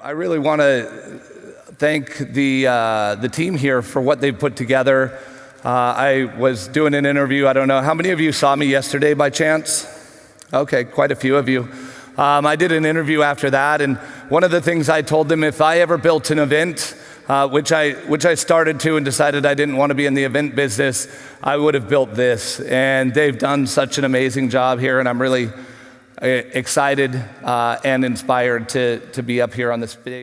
I really want to thank the, uh, the team here for what they've put together. Uh, I was doing an interview. I don't know. How many of you saw me yesterday by chance? Okay, quite a few of you. Um, I did an interview after that, and one of the things I told them if I ever built an event, uh, which, I, which I started to and decided I didn't want to be in the event business, I would have built this. And they've done such an amazing job here, and I'm really excited uh, and inspired to, to be up here on this stage.